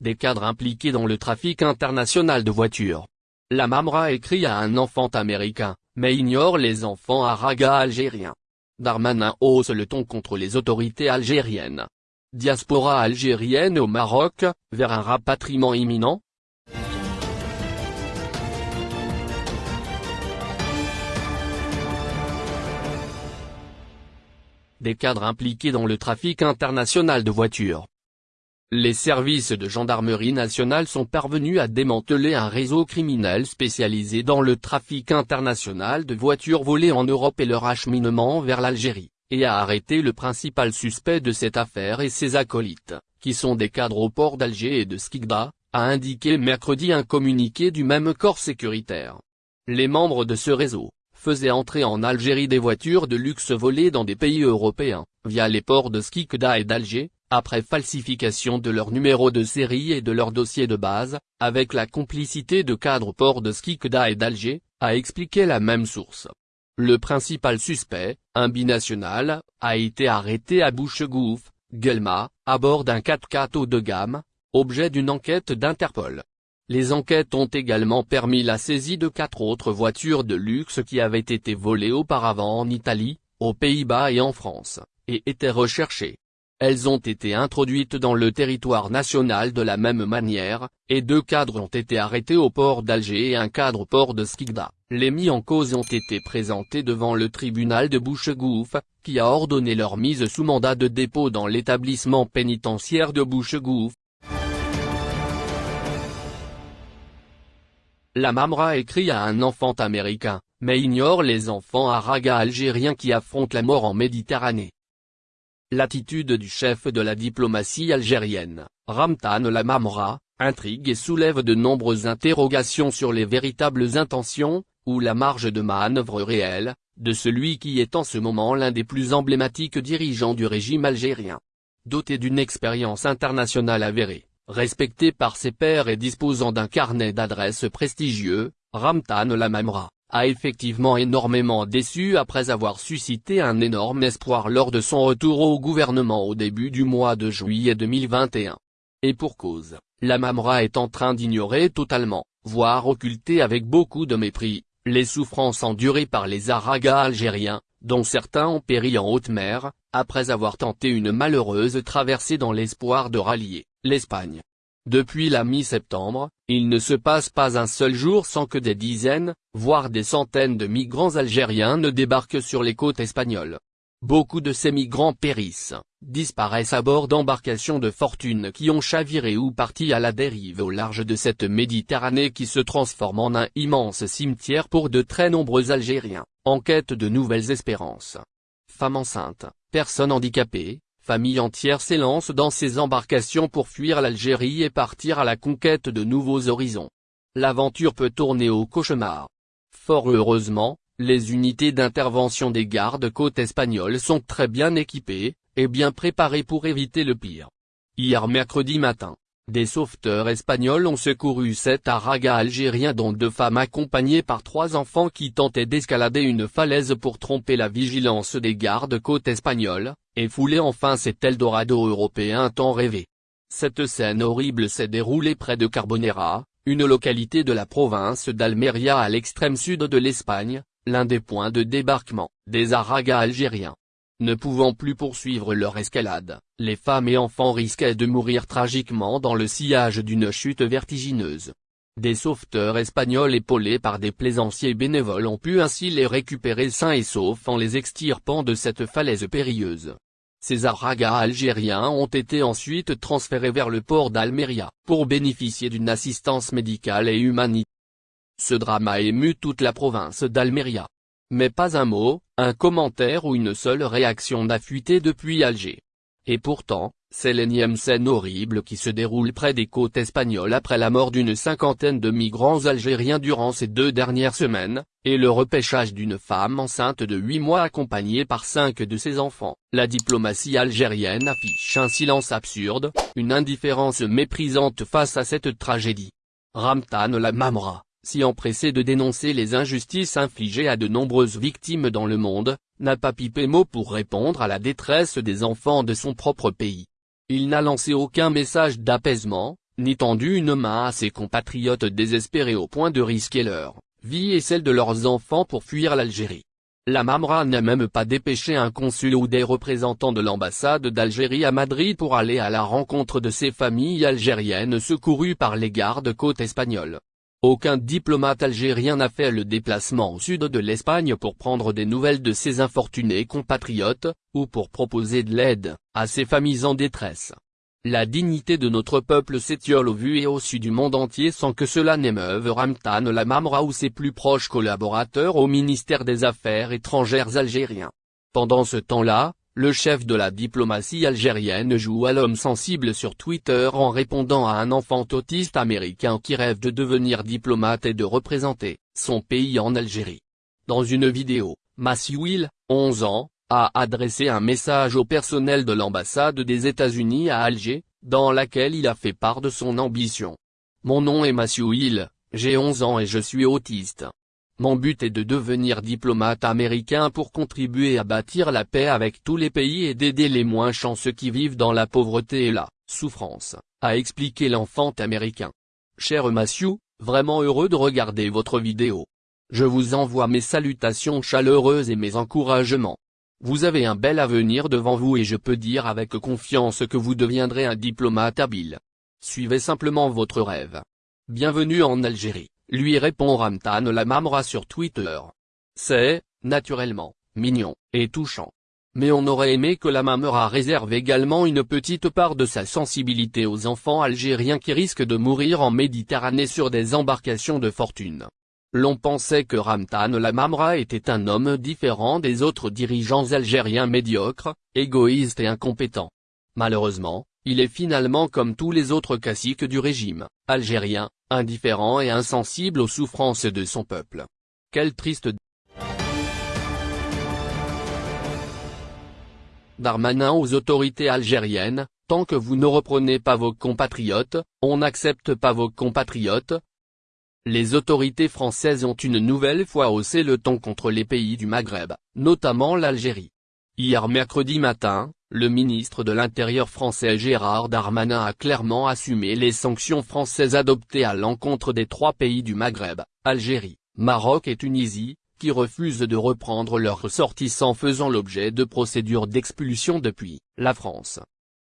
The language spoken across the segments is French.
des cadres impliqués dans le trafic international de voitures. La Mamra écrit à un enfant américain, mais ignore les enfants aragas algériens. Darmanin hausse le ton contre les autorités algériennes. Diaspora algérienne au Maroc, vers un rapatriement imminent Des cadres impliqués dans le trafic international de voitures. Les services de gendarmerie nationale sont parvenus à démanteler un réseau criminel spécialisé dans le trafic international de voitures volées en Europe et leur acheminement vers l'Algérie et a arrêté le principal suspect de cette affaire et ses acolytes, qui sont des cadres au port d'Alger et de Skikda, a indiqué mercredi un communiqué du même corps sécuritaire. Les membres de ce réseau, faisaient entrer en Algérie des voitures de luxe volées dans des pays européens, via les ports de Skikda et d'Alger, après falsification de leur numéro de série et de leur dossier de base, avec la complicité de cadres ports de Skikda et d'Alger, a expliqué la même source. Le principal suspect, un binational, a été arrêté à Bouchegouf, Guelma, à bord d'un 4x4 haut de gamme, objet d'une enquête d'Interpol. Les enquêtes ont également permis la saisie de quatre autres voitures de luxe qui avaient été volées auparavant en Italie, aux Pays-Bas et en France, et étaient recherchées. Elles ont été introduites dans le territoire national de la même manière, et deux cadres ont été arrêtés au port d'Alger et un cadre au port de Skikda. Les mis en cause ont été présentés devant le tribunal de Bouchegouf, qui a ordonné leur mise sous mandat de dépôt dans l'établissement pénitentiaire de Bouchegouf. La Mamra écrit à un enfant américain, mais ignore les enfants aragas algériens qui affrontent la mort en Méditerranée. L'attitude du chef de la diplomatie algérienne, Ramtan Lamamra, intrigue et soulève de nombreuses interrogations sur les véritables intentions, ou la marge de manœuvre réelle, de celui qui est en ce moment l'un des plus emblématiques dirigeants du régime algérien. Doté d'une expérience internationale avérée, respecté par ses pairs et disposant d'un carnet d'adresses prestigieux, Ramtan Lamamra, a effectivement énormément déçu après avoir suscité un énorme espoir lors de son retour au gouvernement au début du mois de juillet 2021. Et pour cause, la Mamra est en train d'ignorer totalement, voire occulter avec beaucoup de mépris, les souffrances endurées par les Aragas algériens, dont certains ont péri en haute mer, après avoir tenté une malheureuse traversée dans l'espoir de rallier l'Espagne. Depuis la mi-septembre, il ne se passe pas un seul jour sans que des dizaines, voire des centaines de migrants algériens ne débarquent sur les côtes espagnoles. Beaucoup de ces migrants périssent, disparaissent à bord d'embarcations de fortune qui ont chaviré ou parti à la dérive au large de cette Méditerranée qui se transforme en un immense cimetière pour de très nombreux Algériens, en quête de nouvelles espérances. Femmes enceintes, personnes handicapées, familles entières s'élancent dans ces embarcations pour fuir l'Algérie et partir à la conquête de nouveaux horizons. L'aventure peut tourner au cauchemar. Fort heureusement, les unités d'intervention des gardes-côtes espagnols sont très bien équipées, et bien préparées pour éviter le pire. Hier mercredi matin, des sauveteurs espagnols ont secouru sept aragas algériens dont deux femmes accompagnées par trois enfants qui tentaient d'escalader une falaise pour tromper la vigilance des gardes-côtes espagnols, et fouler enfin cet Eldorado européen tant rêvé. Cette scène horrible s'est déroulée près de Carbonera, une localité de la province d'Almeria à l'extrême sud de l'Espagne, l'un des points de débarquement des aragas algériens. Ne pouvant plus poursuivre leur escalade, les femmes et enfants risquaient de mourir tragiquement dans le sillage d'une chute vertigineuse. Des sauveteurs espagnols épaulés par des plaisanciers bénévoles ont pu ainsi les récupérer sains et saufs en les extirpant de cette falaise périlleuse. Ces aragas algériens ont été ensuite transférés vers le port d'Almeria, pour bénéficier d'une assistance médicale et humanitaire. Ce drame a ému toute la province d'Almeria. Mais pas un mot, un commentaire ou une seule réaction n'a fuité depuis Alger. Et pourtant, c'est l'énième scène horrible qui se déroule près des côtes espagnoles après la mort d'une cinquantaine de migrants algériens durant ces deux dernières semaines, et le repêchage d'une femme enceinte de huit mois accompagnée par cinq de ses enfants. La diplomatie algérienne affiche un silence absurde, une indifférence méprisante face à cette tragédie. Ramtan la Mamra si empressé de dénoncer les injustices infligées à de nombreuses victimes dans le monde, n'a pas pipé mot pour répondre à la détresse des enfants de son propre pays. Il n'a lancé aucun message d'apaisement, ni tendu une main à ses compatriotes désespérés au point de risquer leur vie et celle de leurs enfants pour fuir l'Algérie. La Mamra n'a même pas dépêché un consul ou des représentants de l'ambassade d'Algérie à Madrid pour aller à la rencontre de ces familles algériennes secourues par les gardes-côtes espagnols. Aucun diplomate algérien n'a fait le déplacement au sud de l'Espagne pour prendre des nouvelles de ses infortunés compatriotes, ou pour proposer de l'aide, à ces familles en détresse. La dignité de notre peuple s'étiole au vu et au su du monde entier sans que cela n'émeuve Ramtan Lamamra ou ses plus proches collaborateurs au ministère des Affaires étrangères algérien. Pendant ce temps-là, le chef de la diplomatie algérienne joue à l'homme sensible sur Twitter en répondant à un enfant autiste américain qui rêve de devenir diplomate et de représenter son pays en Algérie. Dans une vidéo, Will, 11 ans, a adressé un message au personnel de l'ambassade des États-Unis à Alger, dans laquelle il a fait part de son ambition. Mon nom est Matthew j'ai 11 ans et je suis autiste. Mon but est de devenir diplomate américain pour contribuer à bâtir la paix avec tous les pays et d'aider les moins chanceux qui vivent dans la pauvreté et la souffrance, a expliqué l'enfant américain. Cher Matthew, vraiment heureux de regarder votre vidéo. Je vous envoie mes salutations chaleureuses et mes encouragements. Vous avez un bel avenir devant vous et je peux dire avec confiance que vous deviendrez un diplomate habile. Suivez simplement votre rêve. Bienvenue en Algérie, lui répond Ramtan Lamamra sur Twitter. C'est, naturellement, mignon, et touchant. Mais on aurait aimé que la Mamra réserve également une petite part de sa sensibilité aux enfants algériens qui risquent de mourir en Méditerranée sur des embarcations de fortune. L'on pensait que Ramtan Lamamra était un homme différent des autres dirigeants algériens médiocres, égoïstes et incompétents. Malheureusement, il est finalement comme tous les autres caciques du régime, algérien, indifférent et insensible aux souffrances de son peuple. Quel triste Darmanin aux autorités algériennes, tant que vous ne reprenez pas vos compatriotes, on n'accepte pas vos compatriotes, les autorités françaises ont une nouvelle fois haussé le ton contre les pays du Maghreb, notamment l'Algérie. Hier mercredi matin, le ministre de l'Intérieur français Gérard Darmanin a clairement assumé les sanctions françaises adoptées à l'encontre des trois pays du Maghreb, Algérie, Maroc et Tunisie, qui refusent de reprendre leurs ressortissants faisant l'objet de procédures d'expulsion depuis la France.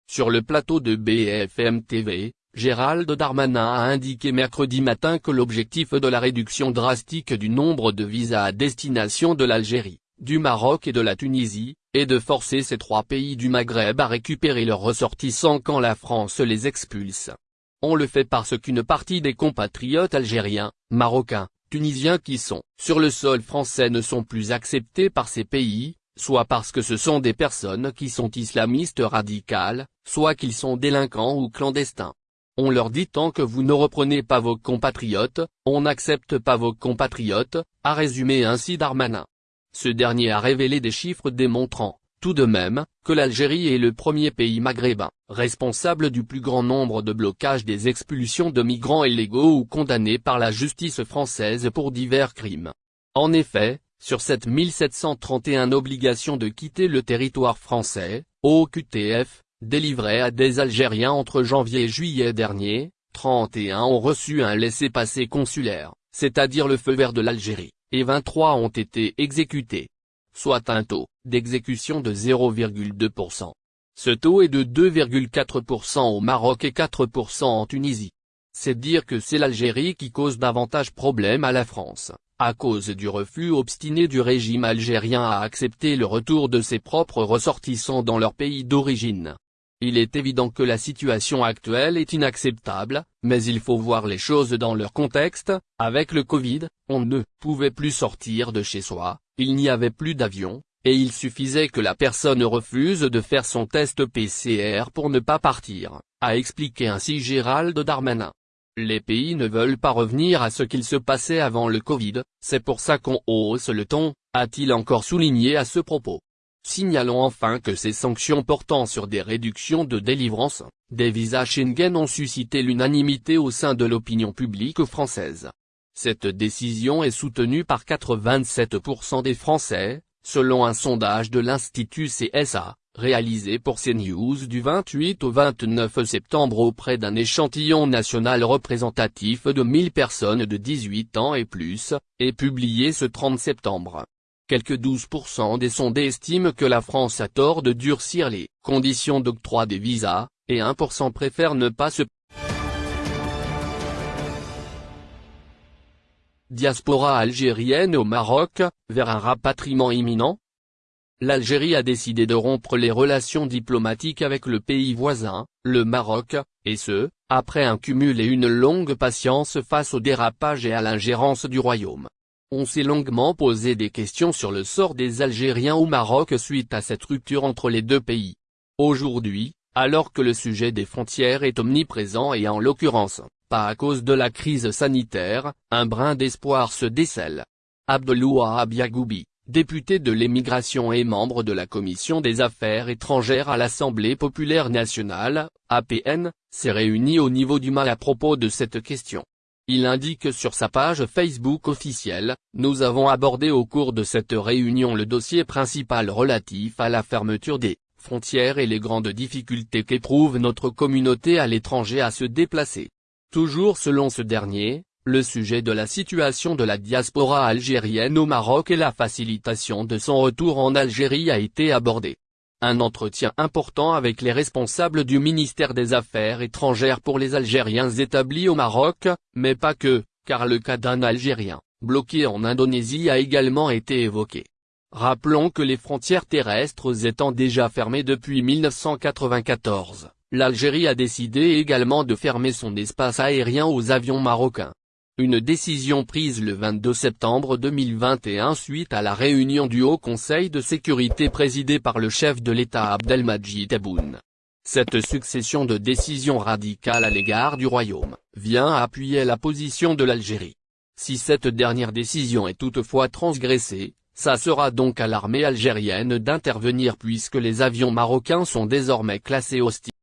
Sur le plateau de BFM TV, Gérald Darmanin a indiqué mercredi matin que l'objectif de la réduction drastique du nombre de visas à destination de l'Algérie, du Maroc et de la Tunisie, est de forcer ces trois pays du Maghreb à récupérer leurs ressortissants quand la France les expulse. On le fait parce qu'une partie des compatriotes algériens, marocains, tunisiens qui sont sur le sol français ne sont plus acceptés par ces pays, soit parce que ce sont des personnes qui sont islamistes radicales, soit qu'ils sont délinquants ou clandestins. On leur dit tant que vous ne reprenez pas vos compatriotes, on n'accepte pas vos compatriotes, a résumé ainsi Darmanin. Ce dernier a révélé des chiffres démontrant, tout de même, que l'Algérie est le premier pays maghrébin, responsable du plus grand nombre de blocages des expulsions de migrants illégaux ou condamnés par la justice française pour divers crimes. En effet, sur cette 1731 obligations de quitter le territoire français, OQTF, délivrés à des Algériens entre janvier et juillet dernier, 31 ont reçu un laissez-passer consulaire, c'est-à-dire le feu vert de l'Algérie, et 23 ont été exécutés. Soit un taux d'exécution de 0,2%. Ce taux est de 2,4% au Maroc et 4% en Tunisie. C'est dire que c'est l'Algérie qui cause davantage problème à la France à cause du refus obstiné du régime algérien à accepter le retour de ses propres ressortissants dans leur pays d'origine. Il est évident que la situation actuelle est inacceptable, mais il faut voir les choses dans leur contexte, avec le Covid, on ne pouvait plus sortir de chez soi, il n'y avait plus d'avion, et il suffisait que la personne refuse de faire son test PCR pour ne pas partir, a expliqué ainsi Gérald Darmanin. Les pays ne veulent pas revenir à ce qu'il se passait avant le Covid, c'est pour ça qu'on hausse le ton, a-t-il encore souligné à ce propos. Signalons enfin que ces sanctions portant sur des réductions de délivrance, des visas Schengen ont suscité l'unanimité au sein de l'opinion publique française. Cette décision est soutenue par 87% des Français, selon un sondage de l'Institut CSA, réalisé pour CNews du 28 au 29 septembre auprès d'un échantillon national représentatif de 1000 personnes de 18 ans et plus, et publié ce 30 septembre. Quelques 12% des sondés estiment que la France a tort de durcir les conditions d'octroi des visas, et 1% préfèrent ne pas se Diaspora algérienne au Maroc, vers un rapatriement imminent L'Algérie a décidé de rompre les relations diplomatiques avec le pays voisin, le Maroc, et ce, après un cumul et une longue patience face au dérapage et à l'ingérence du royaume. On s'est longuement posé des questions sur le sort des Algériens au Maroc suite à cette rupture entre les deux pays. Aujourd'hui, alors que le sujet des frontières est omniprésent et en l'occurrence, pas à cause de la crise sanitaire, un brin d'espoir se décèle. Abdelouahab Yagoubi, député de l'émigration et membre de la Commission des Affaires étrangères à l'Assemblée populaire nationale, APN, s'est réuni au niveau du mal à propos de cette question. Il indique sur sa page Facebook officielle, nous avons abordé au cours de cette réunion le dossier principal relatif à la fermeture des frontières et les grandes difficultés qu'éprouve notre communauté à l'étranger à se déplacer. Toujours selon ce dernier, le sujet de la situation de la diaspora algérienne au Maroc et la facilitation de son retour en Algérie a été abordé. Un entretien important avec les responsables du ministère des Affaires étrangères pour les Algériens établis au Maroc, mais pas que, car le cas d'un Algérien, bloqué en Indonésie a également été évoqué. Rappelons que les frontières terrestres étant déjà fermées depuis 1994, l'Algérie a décidé également de fermer son espace aérien aux avions marocains. Une décision prise le 22 septembre 2021 suite à la réunion du Haut Conseil de sécurité présidé par le chef de l'État Abdelmajid Tebboune. Cette succession de décisions radicales à l'égard du Royaume, vient appuyer la position de l'Algérie. Si cette dernière décision est toutefois transgressée, ça sera donc à l'armée algérienne d'intervenir puisque les avions marocains sont désormais classés hostiles.